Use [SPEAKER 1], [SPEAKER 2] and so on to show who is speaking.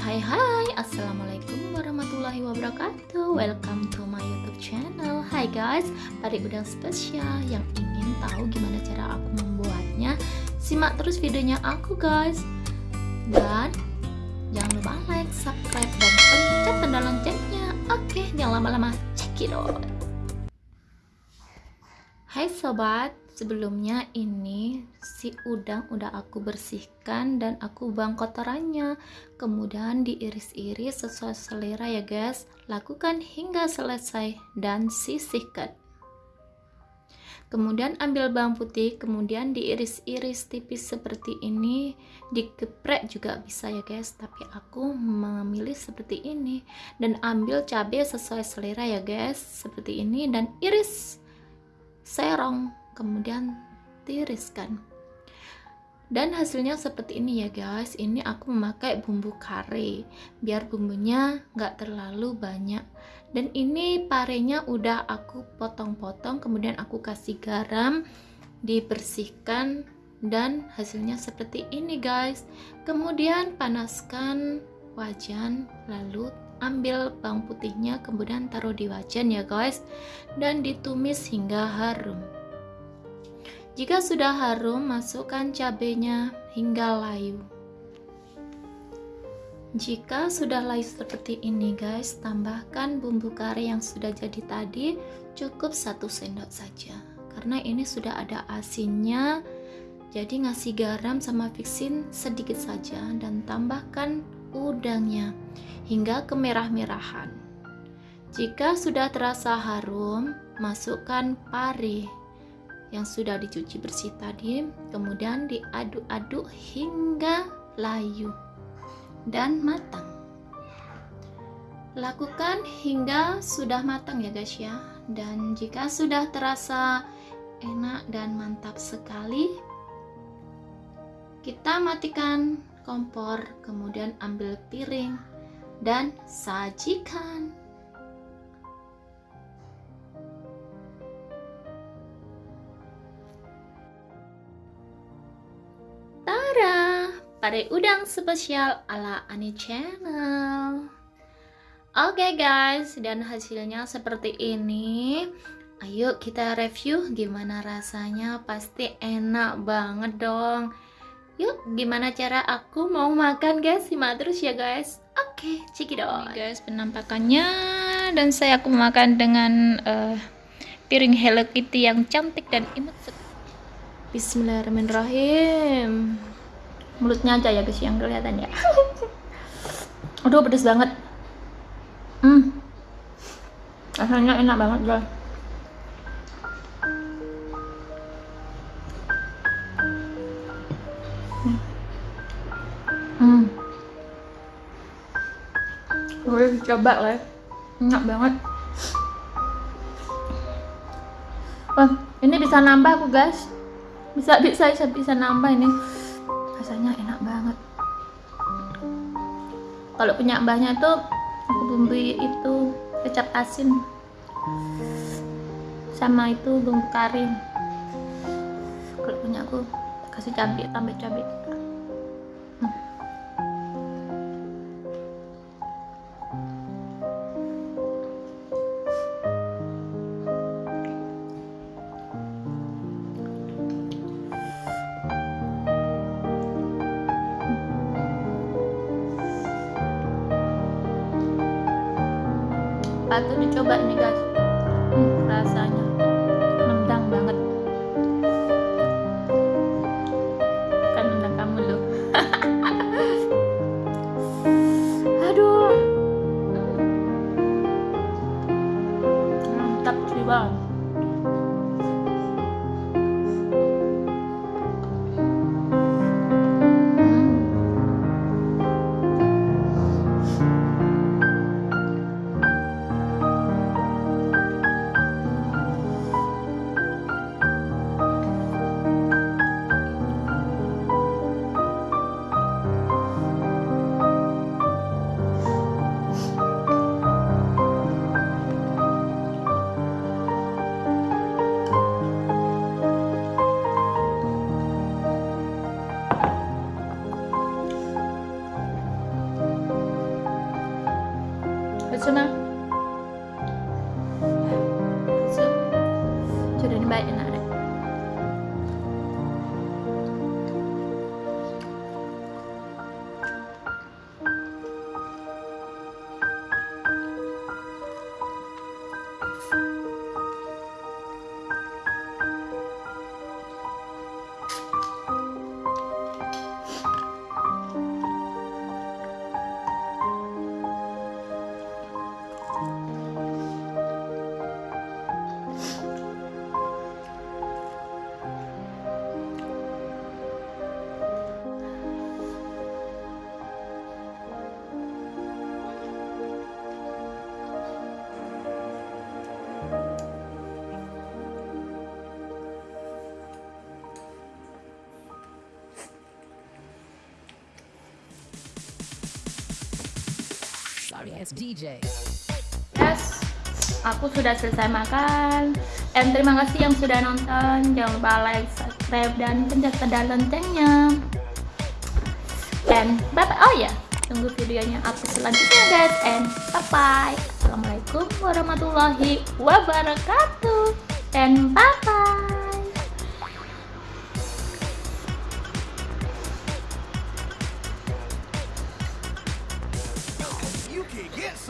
[SPEAKER 1] hai hai. Assalamualaikum warahmatullahi wabarakatuh. Welcome to my youtube channel. Hai guys, pada udang spesial yang ingin tahu gimana cara aku membuatnya. Simak terus videonya aku guys. Dan jangan lupa like, subscribe, dan pencet tanda loncengnya. Oke, jangan lama-lama, check it out. Hai sobat, sebelumnya ini si udang udah aku bersihkan dan aku buang kotorannya. Kemudian diiris-iris sesuai selera ya guys. Lakukan hingga selesai dan sisihkan. Kemudian ambil bawang putih kemudian diiris-iris tipis seperti ini. Digeprek juga bisa ya guys tapi aku memilih seperti ini. Dan ambil cabai sesuai selera ya guys seperti ini dan iris serong kemudian tiriskan dan hasilnya seperti ini ya guys. Ini aku memakai bumbu kare biar bumbunya nggak terlalu banyak. Dan ini parenya udah aku potong-potong kemudian aku kasih garam dibersihkan dan hasilnya seperti ini guys. Kemudian panaskan wajan lalu ambil bawang putihnya kemudian taruh di wajan ya guys. Dan ditumis hingga harum jika sudah harum, masukkan cabenya hingga layu. Jika sudah layu seperti ini guys, tambahkan bumbu kari yang sudah jadi tadi cukup satu sendok saja. Karena ini sudah ada asinnya, jadi ngasih garam sama fixin sedikit saja dan tambahkan udangnya hingga kemerah-merahan. Jika sudah terasa harum, masukkan pari yang sudah dicuci bersih tadi kemudian diaduk-aduk hingga layu dan matang. Lakukan hingga sudah matang ya guys ya. Dan jika sudah terasa enak dan mantap sekali kita matikan kompor kemudian ambil piring dan sajikan Pare udang spesial ala Ani Channel. Oke okay guys, dan hasilnya seperti ini. Ayo kita review gimana rasanya, pasti enak banget dong. Yuk, gimana cara aku mau makan guys? Simak terus ya guys. Oke, okay, cekidot. guys, penampakannya dan saya aku makan dengan uh, piring Hello Kitty yang cantik dan imut. Bismillahirrahmanirrahim mulutnya aja ya guys yang kelihatan ya. Aduh pedes banget. Hmm. Rasanya enak banget guys. Hmm. Boleh dicoba lah enak banget. Wah ini bisa nambah aku guys. Bisa bisa bisa, bisa nambah ini rasanya enak banget. Kalau punya mbahnya tuh aku bumbui itu kecap asin. Sama itu bumbu kari. Kalau punya aku kasih cabai tambah cabai patut dicoba ini guys. Hmm, rasanya nendang banget. Kan nendang kamu loh aduh. Mantap jiwa Asuma sudah baik enak deh
[SPEAKER 2] Sorry, it's DJ.
[SPEAKER 1] Yes, aku sudah selesai makan. Dan terima kasih yang sudah nonton. Jangan lupa like, subscribe, dan pencet pedal loncengnya. Dan bye bye. Oh ya, tunggu videonya aku selanjutnya guys. And bye bye. Assalamualaikum warahmatullahi wabarakatuh. And bye bye.